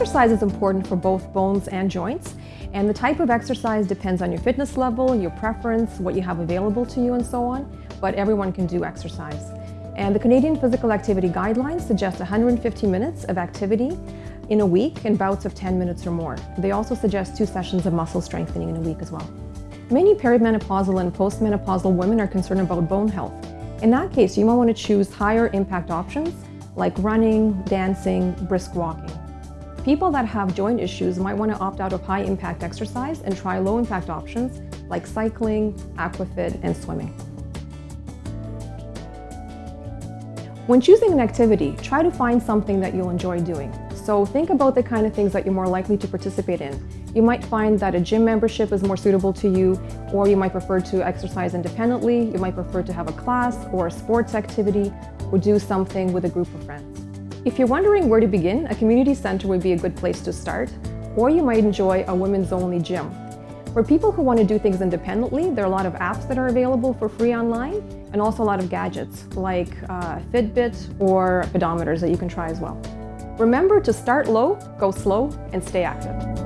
Exercise is important for both bones and joints, and the type of exercise depends on your fitness level, your preference, what you have available to you, and so on, but everyone can do exercise. And the Canadian Physical Activity Guidelines suggest 150 minutes of activity in a week in bouts of 10 minutes or more. They also suggest two sessions of muscle strengthening in a week as well. Many perimenopausal and postmenopausal women are concerned about bone health. In that case, you might want to choose higher impact options like running, dancing, brisk walking. People that have joint issues might want to opt out of high impact exercise and try low impact options like cycling, aquafit, and swimming. When choosing an activity, try to find something that you'll enjoy doing. So think about the kind of things that you're more likely to participate in. You might find that a gym membership is more suitable to you, or you might prefer to exercise independently, you might prefer to have a class or a sports activity, or do something with a group of friends. If you're wondering where to begin, a community center would be a good place to start, or you might enjoy a women's only gym. For people who want to do things independently, there are a lot of apps that are available for free online, and also a lot of gadgets like uh, Fitbit or pedometers that you can try as well. Remember to start low, go slow, and stay active.